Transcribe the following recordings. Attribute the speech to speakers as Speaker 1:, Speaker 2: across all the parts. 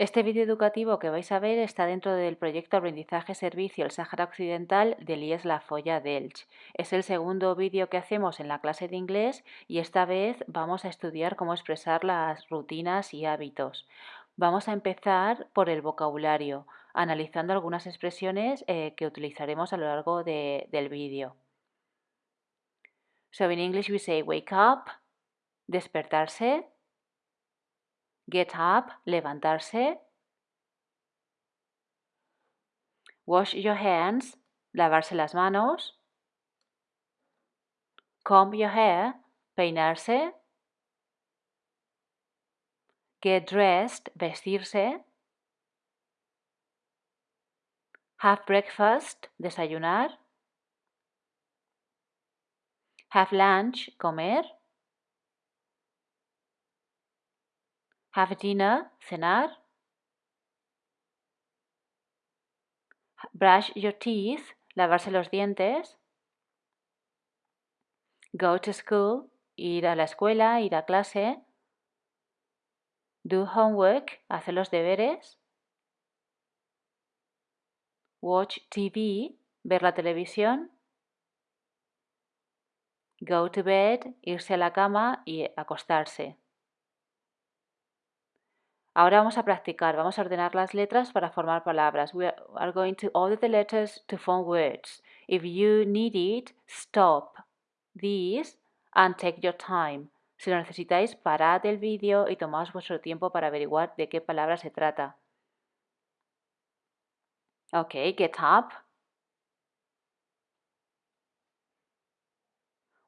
Speaker 1: Este vídeo educativo que vais a ver está dentro del proyecto Aprendizaje Servicio el Sáhara Occidental de IES La Folla Delch. Es el segundo vídeo que hacemos en la clase de inglés y esta vez vamos a estudiar cómo expresar las rutinas y hábitos. Vamos a empezar por el vocabulario, analizando algunas expresiones eh, que utilizaremos a lo largo del vídeo. So in English we say wake up, despertarse, Get up, levantarse. Wash your hands, lavarse las manos. Comb your hair, peinarse. Get dressed, vestirse. Have breakfast, desayunar. Have lunch, comer. Have dinner, cenar. Brush your teeth, lavarse los dientes. Go to school, ir a la escuela, ir a clase. Do homework, hacer los deberes. Watch TV, ver la televisión. Go to bed, irse a la cama y acostarse. Ahora vamos a practicar, vamos a ordenar las letras para formar palabras. We are going to order the letters to form words. If you need it, stop this and take your time. Si lo necesitáis, parad el vídeo y tomaos vuestro tiempo para averiguar de qué palabra se trata. Ok, get up.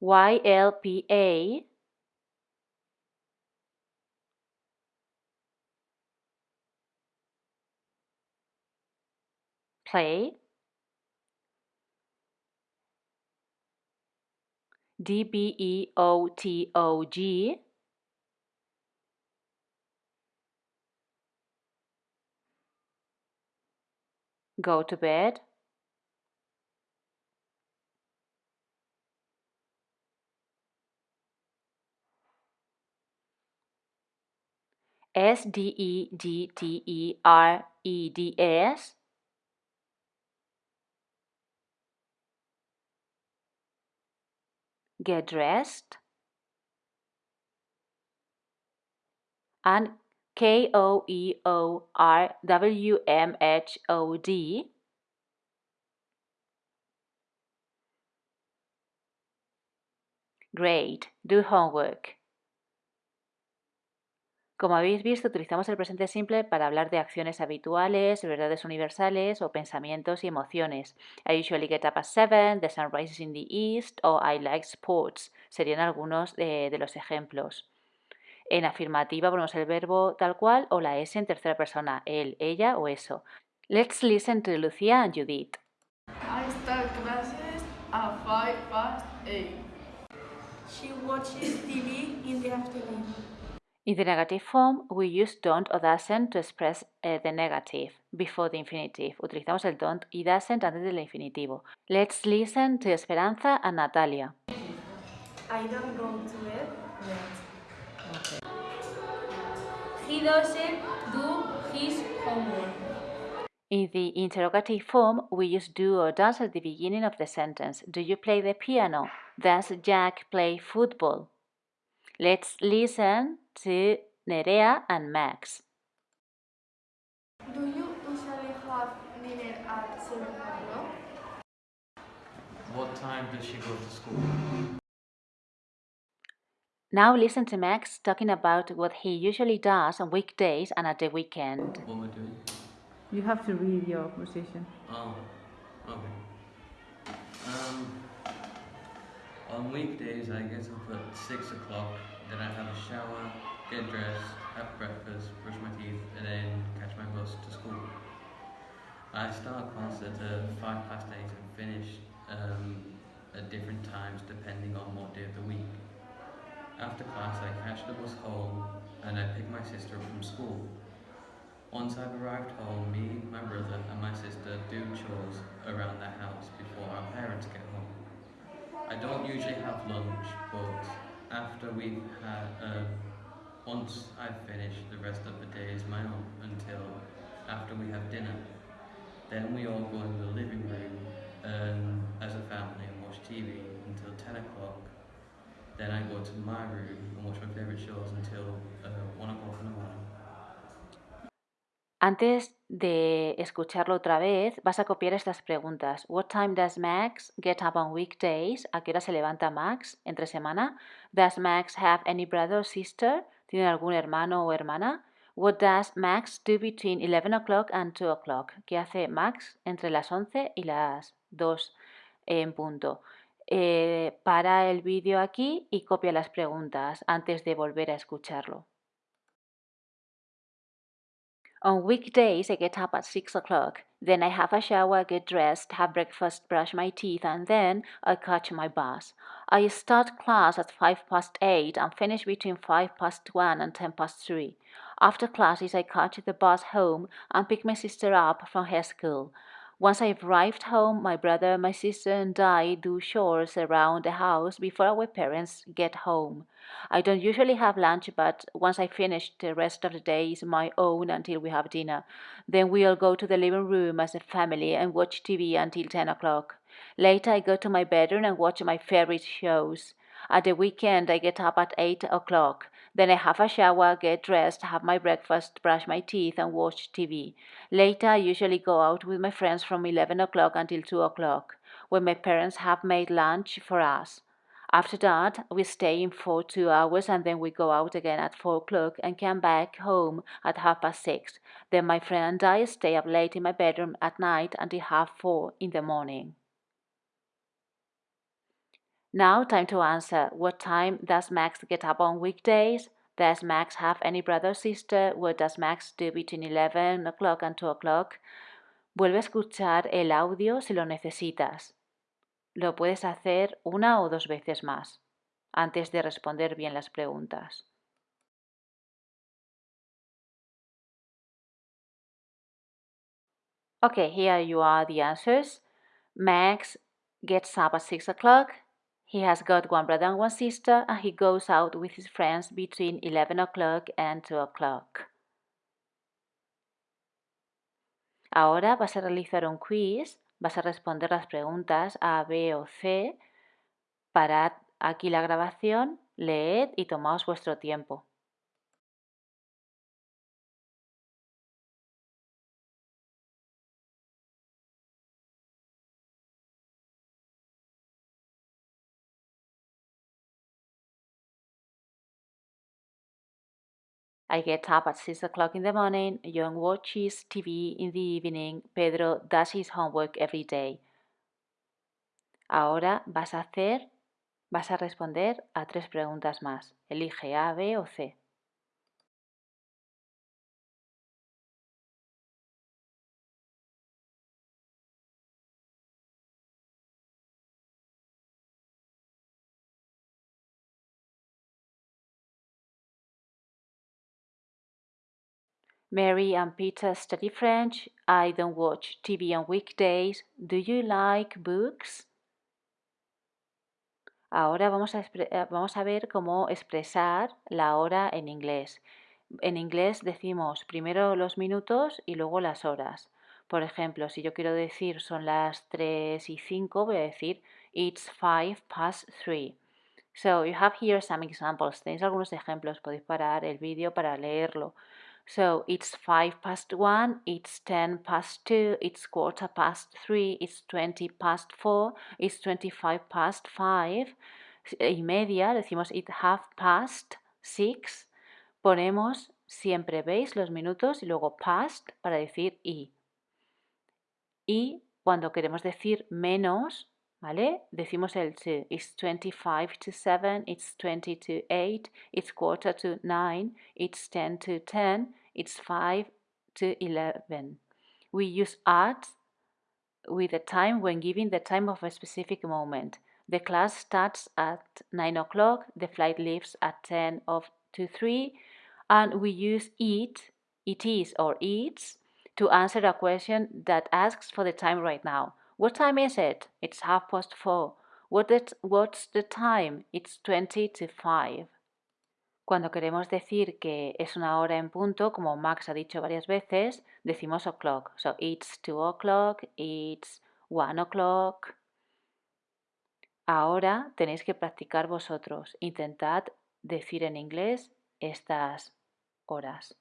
Speaker 1: Y-L-P-A play D B E O T O G go to bed. S D E G T E R E D S get dressed. And K O E O R W M H O D. Great, do homework. Como habéis visto, utilizamos el presente simple para hablar de acciones habituales, verdades universales o pensamientos y emociones. I usually get up at 7, the sun rises in the east o I like sports. Serían algunos de, los ejemplos. En afirmativa ponemos el verbo tal cual o la S en tercera persona, él, ella o eso. Let's listen to Lucia and Judith.
Speaker 2: I start classes at 5 past 8.
Speaker 3: She watches TV in the afternoon.
Speaker 1: In the negative form, we use don't or doesn't to express uh, the negative before the infinitive. Utilizamos el don't y doesn't antes del infinitivo. Let's listen to Esperanza and Natalia.
Speaker 3: I don't go to bed yet. Okay. He doesn't do his homework.
Speaker 1: In the interrogative form, we use do or does at the beginning of the sentence. Do you play the piano? Does Jack play football? Let's listen to Nerea and Max.
Speaker 3: Do you usually have dinner at 7 o'clock?
Speaker 4: What time does she go to school?
Speaker 1: Now listen to Max talking about what he usually does on weekdays and at the weekend.
Speaker 4: What am I doing?
Speaker 5: You have to read your position.
Speaker 4: Oh, okay. Um, on weekdays I get up at 6 o'clock, then I have a shower, get dressed, have breakfast, brush my teeth, and then catch my bus to school. I start class at uh, 5 past 8 and finish um, at different times depending on what day of the week. After class I catch the bus home and I pick my sister up from school. Once I've arrived home, me, my brother and my sister do chores around the house before our parents get home. I don't usually have lunch, but after we've had uh, once I finish, the rest of the day is my own until after we have dinner. Then we all go into the living room and, as a family and watch TV until 10 o'clock. Then I go to my room and watch my favourite shows until uh, 1 o'clock in the morning.
Speaker 1: Antes de escucharlo otra vez, vas a copiar estas preguntas. What time does Max get up on weekdays? ¿A qué hora se levanta Max entre semana? Does Max have any brother or sister? ¿Tiene algún hermano o hermana? What does Max do between 11 o'clock and 2 o'clock? ¿Qué hace Max entre las 11 y las 2 en punto? Eh, para el vídeo aquí y copia las preguntas antes de volver a escucharlo. On weekdays, I get up at 6 o'clock. Then I have a shower, get dressed, have breakfast, brush my teeth, and then I catch my bus. I start class at 5 past 8 and finish between 5 past 1 and 10 past 3. After classes, I catch the bus home and pick my sister up from her school. Once I've arrived home, my brother, my sister, and I do chores around the house before our parents get home. I don't usually have lunch, but once I finish, the rest of the day is my own until we have dinner. Then we all go to the living room as a family and watch TV until 10 o'clock. Later, I go to my bedroom and watch my favorite shows. At the weekend, I get up at 8 o'clock. Then I have a shower, get dressed, have my breakfast, brush my teeth, and watch TV. Later, I usually go out with my friends from 11 o'clock until 2 o'clock, when my parents have made lunch for us. After that, we stay in for two hours and then we go out again at 4 o'clock and come back home at half past 6. Then my friend and I stay up late in my bedroom at night until half 4 in the morning. Now, time to answer. What time does Max get up on weekdays? Does Max have any brother or sister? What does Max do between 11 o'clock and 2 o'clock? Vuelve a escuchar el audio si lo necesitas. Lo puedes hacer una o dos veces más antes de responder bien las preguntas. Okay, here you are the answers. Max gets up at 6 o'clock. He has got one brother and one sister, and he goes out with his friends between 11 o'clock and 2 o'clock. Ahora vas a realizar un quiz, vas a responder las preguntas A, B o C. Parad aquí la grabación, leed y tomaos vuestro tiempo. I get up at 6 o'clock in the morning. John watches TV in the evening. Pedro does his homework every day. Ahora vas a hacer, vas a responder a tres preguntas más. Elige A, B o C. Mary and Peter study French. I don't watch TV on weekdays. Do you like books? Ahora vamos a, eh, vamos a ver cómo expresar la hora en inglés. En inglés decimos primero los minutos y luego las horas. Por ejemplo, si yo quiero decir son las 3 y 5, voy a decir it's 5 past 3. So you have here some examples. Tenéis algunos ejemplos, podéis parar el vídeo para leerlo. So it's 5 past 1, it's 10 past 2, it's quarter past 3, it's 20 past 4, it's 25 past 5 y media, decimos it half past 6. Ponemos siempre, ¿veis? Los minutos y luego past para decir y. Y cuando queremos decir menos, ¿vale? Decimos el to. It's 25 to 7, it's 20 to 8, it's quarter to 9, it's 10 to 10, it's 5 to 11. We use at with the time when giving the time of a specific moment. The class starts at 9 o'clock, the flight leaves at 10 of to 3, and we use it, it is or it's, to answer a question that asks for the time right now. What time is it? It's half past four. What's the time? It's 20 to 5. Cuando queremos decir que es una hora en punto, como Max ha dicho varias veces, decimos o'clock. So it's two o'clock, it's one o'clock. Ahora tenéis que practicar vosotros. Intentad decir en inglés estas horas.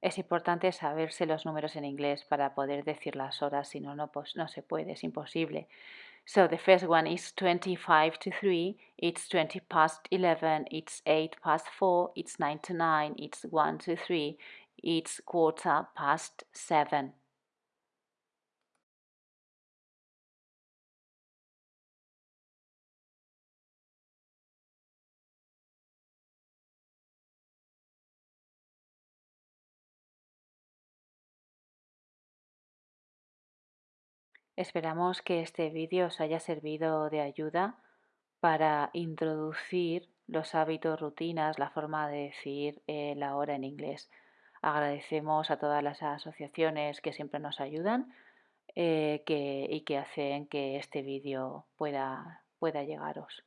Speaker 1: Es importante saberse los números en inglés para poder decir las horas, si no, no, pues, no se puede, es imposible. So the first one is 25 to 3, it's 20 past 11, it's 8 past 4, it's 9 to 9, it's 1 to 3, it's quarter past 7. Esperamos que este vídeo os haya servido de ayuda para introducir los hábitos, rutinas, la forma de decir eh, la hora en inglés. Agradecemos a todas las asociaciones que siempre nos ayudan eh, y que hacen que este vídeo pueda, pueda llegaros.